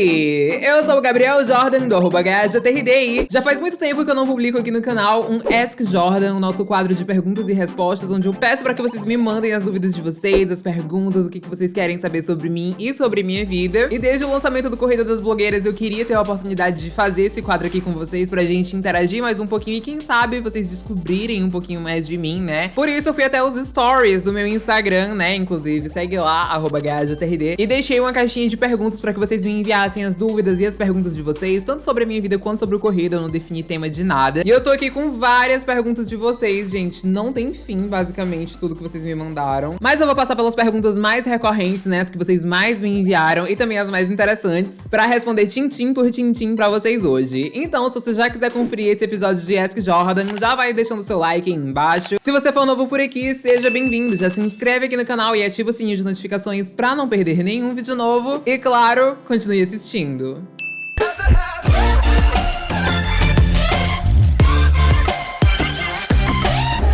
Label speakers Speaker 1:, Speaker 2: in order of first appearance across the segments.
Speaker 1: Eu sou o Gabriel Jordan, do arroba. Já faz muito tempo que eu não publico aqui no canal um Ask Jordan, o nosso quadro de perguntas e respostas, onde eu peço pra que vocês me mandem as dúvidas de vocês, as perguntas, o que, que vocês querem saber sobre mim e sobre minha vida. E desde o lançamento do Corrida das Blogueiras, eu queria ter a oportunidade de fazer esse quadro aqui com vocês, pra gente interagir mais um pouquinho e quem sabe vocês descobrirem um pouquinho mais de mim, né? Por isso eu fui até os stories do meu Instagram, né? Inclusive, segue lá, arroba e deixei uma caixinha de perguntas pra que vocês me enviassem as dúvidas e as perguntas de vocês, tanto sobre a minha vida quanto sobre o corrida, eu não defini tema de nada. E eu tô aqui com várias perguntas de vocês, gente, não tem fim, basicamente, tudo que vocês me mandaram. Mas eu vou passar pelas perguntas mais recorrentes, né, as que vocês mais me enviaram e também as mais interessantes, pra responder tintim por tintim pra vocês hoje. Então, se você já quiser conferir esse episódio de Ask Jordan, já vai deixando seu like aí embaixo. Se você for novo por aqui, seja bem-vindo, já se inscreve aqui no canal e ativa o sininho de notificações pra não perder nenhum vídeo novo. E claro, continue assistindo.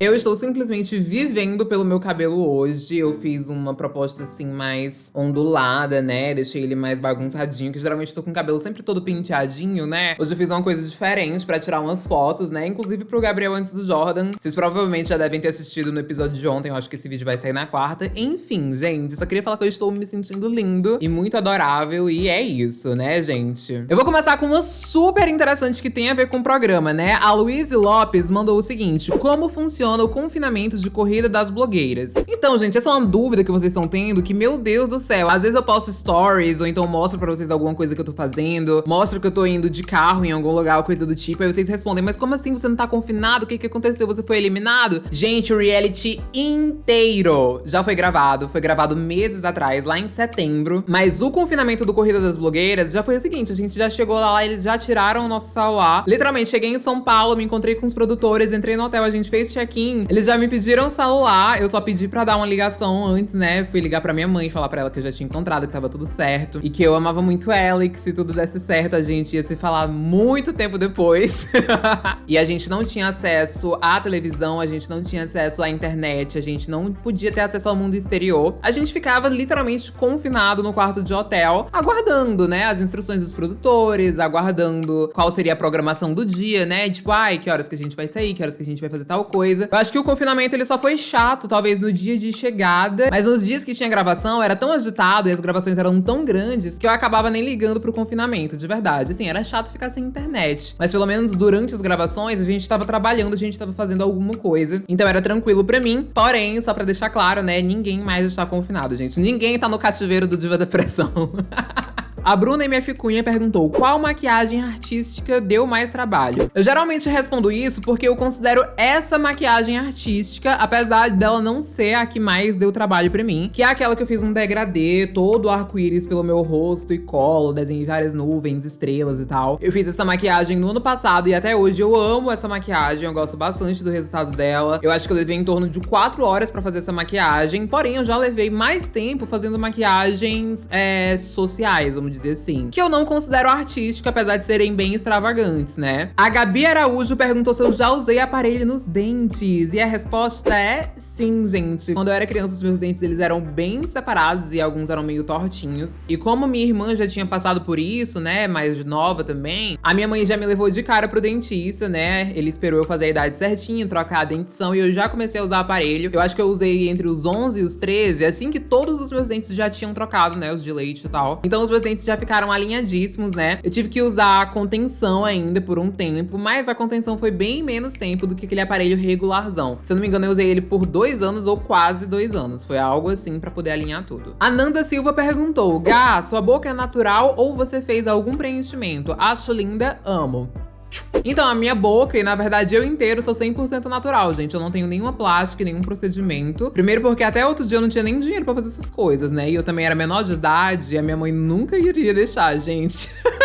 Speaker 1: Eu estou simplesmente vivendo pelo meu cabelo hoje. Eu fiz uma proposta assim mais ondulada, né? Deixei ele mais bagunçadinho, que geralmente tô com o cabelo sempre todo penteadinho, né? Hoje eu fiz uma coisa diferente pra tirar umas fotos, né? Inclusive pro Gabriel antes do Jordan. Vocês provavelmente já devem ter assistido no episódio de ontem. Eu acho que esse vídeo vai sair na quarta. Enfim, gente, só queria falar que eu estou me sentindo lindo e muito adorável. E é isso, né, gente? Eu vou começar com uma super interessante que tem a ver com o programa, né? A Luiz Lopes mandou o seguinte. Como funciona funciona o confinamento de corrida das blogueiras. Então, gente, essa é uma dúvida que vocês estão tendo, que, meu Deus do céu, às vezes eu posto stories, ou então mostro pra vocês alguma coisa que eu tô fazendo, mostro que eu tô indo de carro em algum lugar, coisa do tipo, aí vocês respondem, mas como assim você não tá confinado? O que que aconteceu? Você foi eliminado? Gente, o reality inteiro já foi gravado, foi gravado meses atrás, lá em setembro, mas o confinamento do Corrida das Blogueiras já foi o seguinte, a gente já chegou lá, eles já tiraram o nosso celular, literalmente, cheguei em São Paulo, me encontrei com os produtores, entrei no hotel, a gente fez check-in, eles já me pediram celular, eu só pedi pra dar uma ligação antes, né? Fui ligar pra minha mãe falar pra ela que eu já tinha encontrado, que tava tudo certo. E que eu amava muito ela e que se tudo desse certo, a gente ia se falar muito tempo depois. e a gente não tinha acesso à televisão, a gente não tinha acesso à internet, a gente não podia ter acesso ao mundo exterior. A gente ficava literalmente confinado no quarto de hotel, aguardando, né, as instruções dos produtores, aguardando qual seria a programação do dia, né? Tipo, ai, que horas que a gente vai sair, que horas que a gente vai fazer tal coisa. Eu acho que o confinamento ele só foi chato, talvez, no dia de chegada. Mas nos dias que tinha gravação, era tão agitado e as gravações eram tão grandes que eu acabava nem ligando pro confinamento, de verdade. Assim, era chato ficar sem internet. Mas pelo menos durante as gravações, a gente tava trabalhando, a gente tava fazendo alguma coisa. Então era tranquilo pra mim. Porém, só pra deixar claro, né, ninguém mais está confinado, gente. Ninguém tá no cativeiro do Diva Depressão. A Bruna MF Cunha perguntou qual maquiagem artística deu mais trabalho. Eu geralmente respondo isso porque eu considero essa maquiagem artística, apesar dela não ser a que mais deu trabalho pra mim, que é aquela que eu fiz um degradê, todo arco-íris pelo meu rosto e colo, desenhei várias nuvens, estrelas e tal. Eu fiz essa maquiagem no ano passado e até hoje eu amo essa maquiagem, eu gosto bastante do resultado dela. Eu acho que eu levei em torno de 4 horas pra fazer essa maquiagem, porém eu já levei mais tempo fazendo maquiagens é, sociais, vamos dizer dizer assim. Que eu não considero artístico, apesar de serem bem extravagantes, né? A Gabi Araújo perguntou se eu já usei aparelho nos dentes. E a resposta é sim, gente. Quando eu era criança, os meus dentes eles eram bem separados e alguns eram meio tortinhos. E como minha irmã já tinha passado por isso, né, mais nova também, a minha mãe já me levou de cara pro dentista, né? Ele esperou eu fazer a idade certinha, trocar a dentição e eu já comecei a usar aparelho. Eu acho que eu usei entre os 11 e os 13, assim que todos os meus dentes já tinham trocado, né, os de leite e tal. Então os meus dentes já ficaram alinhadíssimos, né? Eu tive que usar a contenção ainda por um tempo, mas a contenção foi bem menos tempo do que aquele aparelho regularzão. Se eu não me engano, eu usei ele por dois anos ou quase dois anos. Foi algo assim pra poder alinhar tudo. A Nanda Silva perguntou, Gá, sua boca é natural ou você fez algum preenchimento? Acho linda, amo. Então, a minha boca, e na verdade eu inteiro, sou 100% natural, gente. Eu não tenho nenhuma plástica, nenhum procedimento. Primeiro porque até outro dia eu não tinha nem dinheiro pra fazer essas coisas, né? E eu também era menor de idade e a minha mãe nunca iria deixar, gente.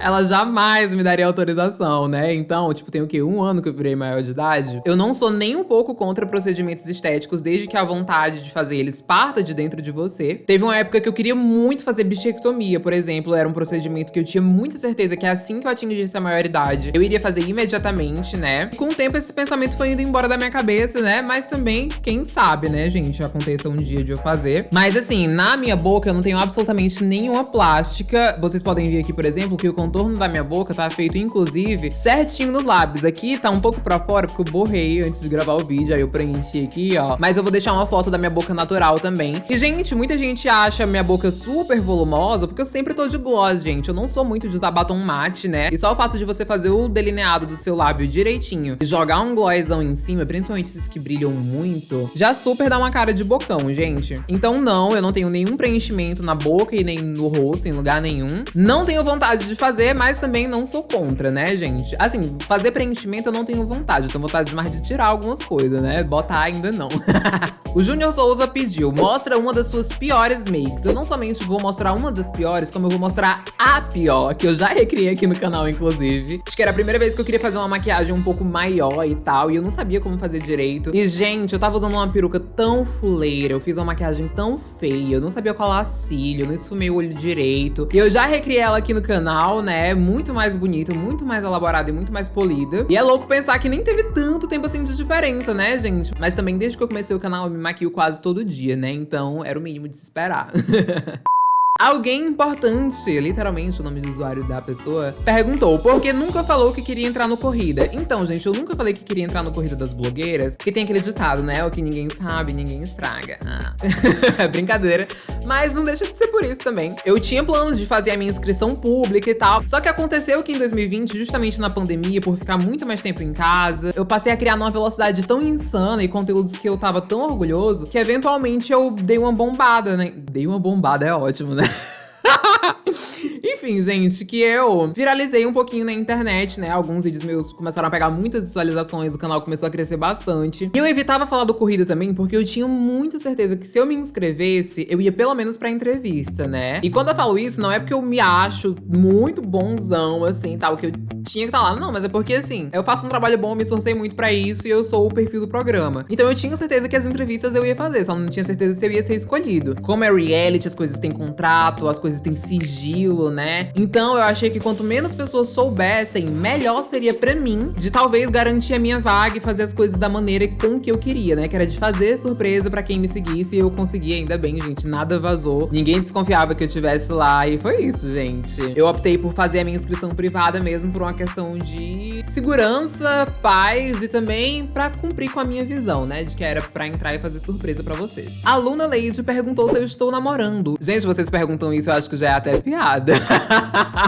Speaker 1: ela jamais me daria autorização, né? Então, tipo, tem o quê? Um ano que eu virei maior de idade. Eu não sou nem um pouco contra procedimentos estéticos, desde que a vontade de fazer eles parta de dentro de você. Teve uma época que eu queria muito fazer bichectomia, por exemplo. Era um procedimento que eu tinha muita certeza que assim que eu atingisse a maioridade, eu iria fazer imediatamente, né? E com o tempo, esse pensamento foi indo embora da minha cabeça, né? Mas também, quem sabe, né, gente? Aconteça um dia de eu fazer. Mas assim, na minha boca, eu não tenho absolutamente nenhuma plástica. Vocês podem ver aqui, por exemplo, que o contorno da minha boca tá feito, inclusive, certinho nos lábios. Aqui tá um pouco pra fora, porque eu borrei antes de gravar o vídeo, aí eu preenchi aqui, ó. Mas eu vou deixar uma foto da minha boca natural também. E, gente, muita gente acha minha boca super volumosa, porque eu sempre tô de gloss, gente. Eu não sou muito de usar batom mate, né? E só o fato de você fazer o delineado do seu lábio direitinho e jogar um glossão em cima, principalmente esses que brilham muito, já super dá uma cara de bocão, gente. Então, não, eu não tenho nenhum preenchimento na boca e nem no rosto, em lugar nenhum. Não tenho vontade de fazer, mas também não sou contra, né, gente? Assim, fazer preenchimento eu não tenho vontade. Eu tenho vontade mais de tirar algumas coisas, né? Botar ainda não. o Júnior Souza pediu, mostra uma das suas piores makes. Eu não somente vou mostrar uma das piores, como eu vou mostrar a pior, que eu já recriei aqui no canal, inclusive. Acho que era a primeira vez que eu queria fazer uma maquiagem um pouco maior e tal, e eu não sabia como fazer direito. E, gente, eu tava usando uma peruca tão fuleira, eu fiz uma maquiagem tão feia, eu não sabia colar cílio, não esfumei o olho direito. E eu já recriei ela aqui no canal, né, muito mais bonita, muito mais elaborada e muito mais polida. E é louco pensar que nem teve tanto tempo assim de diferença, né, gente? Mas também desde que eu comecei o canal eu me maquio quase todo dia, né? Então era o mínimo de se esperar. Alguém importante, literalmente o nome de usuário da pessoa, perguntou por que nunca falou que queria entrar no Corrida. Então, gente, eu nunca falei que queria entrar no Corrida das Blogueiras, que tem aquele ditado, né? O que ninguém sabe, ninguém estraga. Ah. Brincadeira. Mas não deixa de ser por isso também. Eu tinha planos de fazer a minha inscrição pública e tal, só que aconteceu que em 2020, justamente na pandemia, por ficar muito mais tempo em casa, eu passei a criar numa velocidade tão insana e conteúdos que eu tava tão orgulhoso, que eventualmente eu dei uma bombada, né? Dei uma bombada, é ótimo, né? Enfim, gente, que eu viralizei um pouquinho na internet, né? Alguns vídeos meus começaram a pegar muitas visualizações, o canal começou a crescer bastante. E eu evitava falar do Corrida também, porque eu tinha muita certeza que se eu me inscrevesse, eu ia pelo menos pra entrevista, né? E quando eu falo isso, não é porque eu me acho muito bonzão, assim, tal, que eu tinha que estar tá lá. Não, mas é porque, assim, eu faço um trabalho bom, me esforcei muito pra isso e eu sou o perfil do programa. Então eu tinha certeza que as entrevistas eu ia fazer, só não tinha certeza se eu ia ser escolhido. Como é reality, as coisas têm contrato, as coisas têm sigilo, né? Então eu achei que quanto menos pessoas soubessem, melhor seria pra mim de talvez garantir a minha vaga e fazer as coisas da maneira com que eu queria, né? Que era de fazer surpresa pra quem me seguisse e eu consegui ainda bem, gente. Nada vazou. Ninguém desconfiava que eu estivesse lá e foi isso, gente. Eu optei por fazer a minha inscrição privada mesmo por uma questão de segurança, paz e também pra cumprir com a minha visão, né? De que era pra entrar e fazer surpresa pra vocês. A Luna Lady perguntou se eu estou namorando. Gente, vocês perguntam isso, eu acho que já é até piada.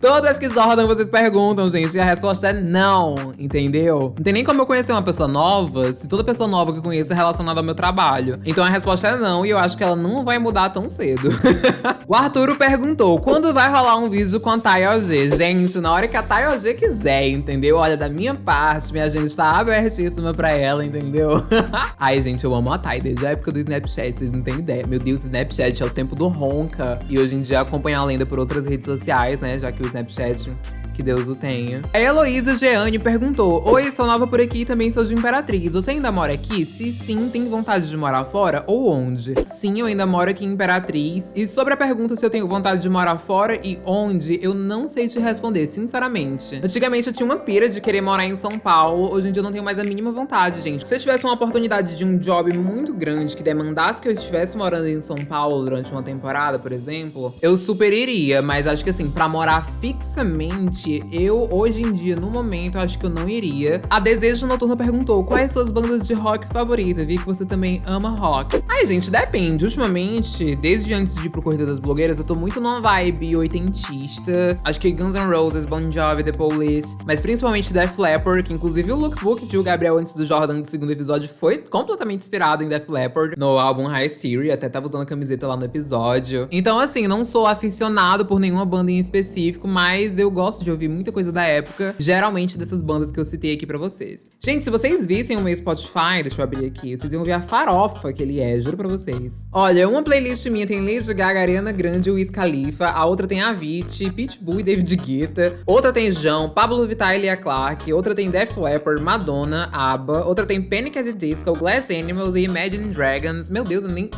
Speaker 1: Todas que Jordan vocês perguntam, gente, e a resposta é não, entendeu? Não tem nem como eu conhecer uma pessoa nova se toda pessoa nova que eu conheço é relacionada ao meu trabalho. Então a resposta é não, e eu acho que ela não vai mudar tão cedo. o Arturo perguntou, quando vai rolar um vídeo com a Thay OG? Gente, na hora que a Thay OG quiser, entendeu? Olha, da minha parte, minha gente tá abertíssima pra ela, entendeu? Ai, gente, eu amo a Thay desde a época do Snapchat, vocês não têm ideia. Meu Deus, Snapchat é o tempo do ronca. E hoje em dia acompanhar a lenda por outras redes sociais, né? Já que o Snapchat que Deus o tenha. A Heloísa Geane perguntou: Oi, sou nova por aqui e também sou de Imperatriz. Você ainda mora aqui? Se sim, tem vontade de morar fora ou onde? Sim, eu ainda moro aqui em Imperatriz. E sobre a pergunta se eu tenho vontade de morar fora e onde, eu não sei te responder, sinceramente. Antigamente eu tinha uma pira de querer morar em São Paulo, hoje em dia eu não tenho mais a mínima vontade, gente. Se eu tivesse uma oportunidade de um job muito grande que demandasse que eu estivesse morando em São Paulo durante uma temporada, por exemplo, eu super iria, mas acho que assim, pra morar fixamente eu, hoje em dia, no momento, acho que eu não iria. A Desejo Noturno perguntou, quais suas bandas de rock favoritas? Vi que você também ama rock. Ai, gente, depende. Ultimamente, desde antes de ir pro Corrida das Blogueiras, eu tô muito numa vibe oitentista. Acho que Guns N' Roses, Bon Jovi, The Police, mas principalmente Def Leppard, que inclusive o lookbook de o Gabriel antes do Jordan do segundo episódio foi completamente inspirado em Def Leppard, no álbum High Theory, até tava usando a camiseta lá no episódio. Então, assim, não sou aficionado por nenhuma banda em específico, mas eu gosto de de ouvir muita coisa da época, geralmente dessas bandas que eu citei aqui pra vocês. Gente, se vocês vissem o meu Spotify, deixa eu abrir aqui, vocês iam ver a farofa que ele é, juro pra vocês. Olha, uma playlist minha tem Lady Gaga, Ariana Grande Wiz Khalifa, a outra tem Avicii, Pitbull e David Guetta, outra tem João, Pablo Vittar e Lia Clark, outra tem Def Leppard, Madonna, ABBA, outra tem Panic! at the Disco, Glass Animals e Imagine Dragons. Meu Deus, eu nem...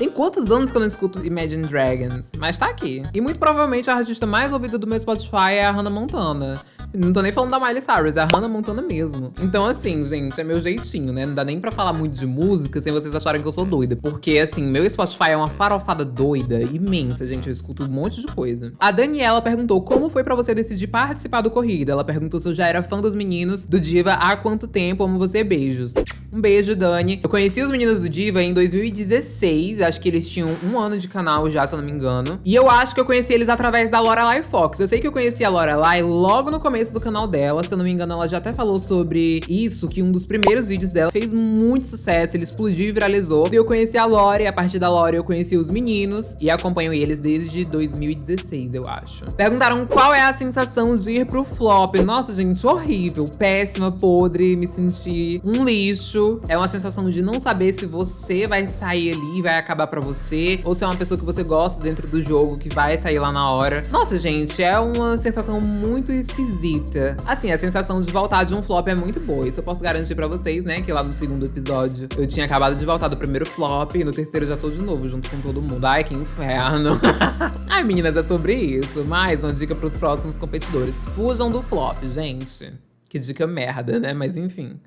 Speaker 1: Tem quantos anos que eu não escuto Imagine Dragons? Mas tá aqui. E muito provavelmente a artista mais ouvida do meu Spotify é a Hannah Montana. Não tô nem falando da Miley Cyrus, é a Hannah Montana mesmo. Então, assim, gente, é meu jeitinho, né? Não dá nem pra falar muito de música sem vocês acharem que eu sou doida. Porque, assim, meu Spotify é uma farofada doida, imensa, gente. Eu escuto um monte de coisa. A Daniela perguntou como foi pra você decidir participar do Corrida. Ela perguntou se eu já era fã dos meninos do Diva há quanto tempo. Amo você, beijos. Um beijo, Dani. Eu conheci os meninos do Diva em 2016. Acho que eles tinham um ano de canal já, se eu não me engano. E eu acho que eu conheci eles através da Lorelai Fox. Eu sei que eu conheci a Lorelai logo no começo começo do canal dela. Se eu não me engano, ela já até falou sobre isso, que um dos primeiros vídeos dela fez muito sucesso, ele explodiu e viralizou. E eu conheci a Lore, a partir da Lore eu conheci os meninos e acompanho eles desde 2016, eu acho. Perguntaram qual é a sensação de ir pro flop. Nossa, gente, horrível, péssima, podre, me senti um lixo. É uma sensação de não saber se você vai sair ali e vai acabar pra você, ou se é uma pessoa que você gosta dentro do jogo que vai sair lá na hora. Nossa, gente, é uma sensação muito esquisita Assim, a sensação de voltar de um flop é muito boa. Isso eu posso garantir pra vocês, né? Que lá no segundo episódio eu tinha acabado de voltar do primeiro flop e no terceiro já tô de novo, junto com todo mundo. Ai, que inferno. Ai, meninas, é sobre isso. Mais uma dica pros próximos competidores. Fujam do flop, gente. Que dica merda, né? Mas enfim.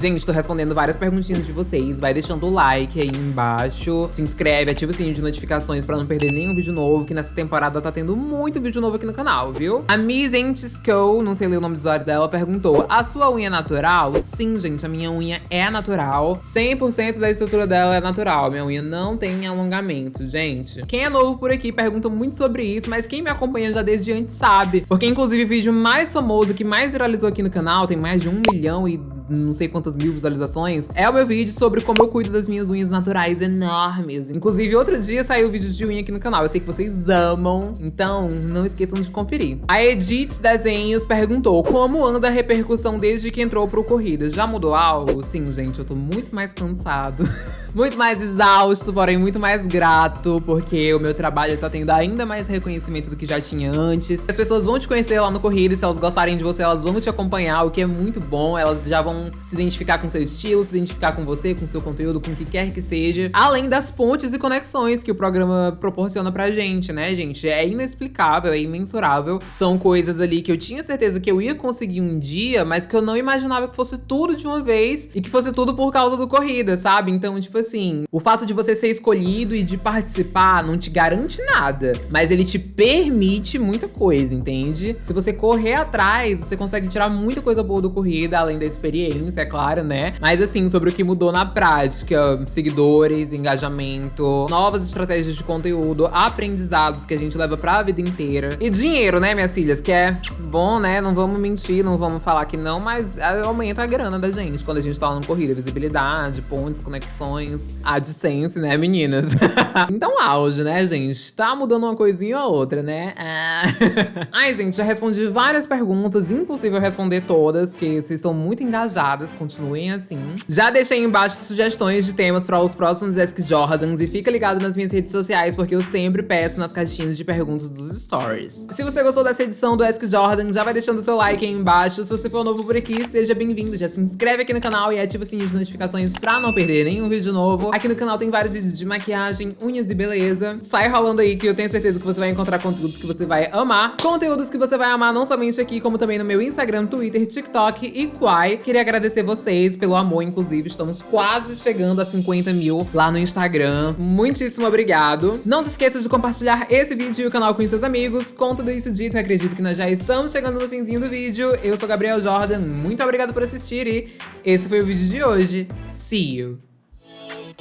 Speaker 1: Gente, tô respondendo várias perguntinhas de vocês. Vai deixando o like aí embaixo. Se inscreve, ativa o sininho de notificações pra não perder nenhum vídeo novo, que nessa temporada tá tendo muito vídeo novo aqui no canal, viu? A Miss Entisco, não sei ler o nome do usuário dela, perguntou, a sua unha é natural? Sim, gente, a minha unha é natural. 100% da estrutura dela é natural. Minha unha não tem alongamento, gente. Quem é novo por aqui pergunta muito sobre isso, mas quem me acompanha já desde antes sabe. Porque, inclusive, o vídeo mais famoso, que mais viralizou aqui no canal, tem mais de um milhão e não sei quantas mil visualizações, é o meu vídeo sobre como eu cuido das minhas unhas naturais enormes. Inclusive, outro dia saiu o vídeo de unha aqui no canal. Eu sei que vocês amam, então não esqueçam de conferir. A Edith Desenhos perguntou, como anda a repercussão desde que entrou pro Corridas? Já mudou algo? Sim, gente, eu tô muito mais cansado. muito mais exausto, porém muito mais grato, porque o meu trabalho tá tendo ainda mais reconhecimento do que já tinha antes. As pessoas vão te conhecer lá no Corrida, se elas gostarem de você, elas vão te acompanhar, o que é muito bom. Elas já vão se identificar com seu estilo, se identificar com você, com seu conteúdo, com o que quer que seja. Além das pontes e conexões que o programa proporciona pra gente, né, gente? É inexplicável, é imensurável. São coisas ali que eu tinha certeza que eu ia conseguir um dia, mas que eu não imaginava que fosse tudo de uma vez e que fosse tudo por causa do corrida, sabe? Então, tipo assim, o fato de você ser escolhido e de participar não te garante nada, mas ele te permite muita coisa, entende? Se você correr atrás, você consegue tirar muita coisa boa do corrida, além da experiência, é claro, né? Mas assim, sobre o que mudou na prática, seguidores, engajamento, novas estratégias de conteúdo, aprendizados que a gente leva pra vida inteira. E dinheiro, né, minhas filhas? Que é bom, né? Não vamos mentir, não vamos falar que não, mas aumenta a grana da gente quando a gente tá no corrida. Visibilidade, pontos, conexões, AdSense, né, meninas? então, auge, né, gente? Tá mudando uma coisinha ou outra, né? Ah. Ai, gente, já respondi várias perguntas, impossível responder todas, porque vocês estão muito engajadas, continuem assim. Já deixei embaixo sugestões de temas para os próximos Ask Jordans e fica ligado nas minhas redes sociais, porque eu sempre peço nas caixinhas de perguntas dos stories. Se você gostou dessa edição do Ask Jordan, já vai deixando seu like aí embaixo. Se você for novo por aqui, seja bem-vindo. Já se inscreve aqui no canal e ativa o sininho de notificações pra não perder nenhum vídeo novo. Aqui no canal tem vários vídeos de maquiagem, unhas e beleza. Sai rolando aí que eu tenho certeza que você vai encontrar conteúdos que você vai amar. Conteúdos que você vai amar não somente aqui, como também no meu Instagram, Twitter, TikTok e Quai. Queria agradecer vocês pelo amor, inclusive. Estamos quase chegando a 50 mil lá no Instagram. Muitíssimo obrigado. Não se esqueça de compartilhar esse vídeo e o canal com seus amigos. Com tudo isso dito, acredito que nós já estamos chegando no finzinho do vídeo. Eu sou Gabriel Jordan, muito obrigado por assistir e esse foi o vídeo de hoje. See you!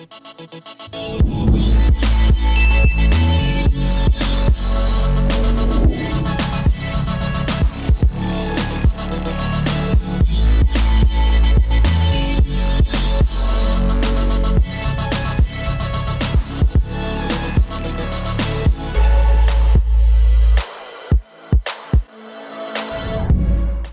Speaker 1: We'll be right back.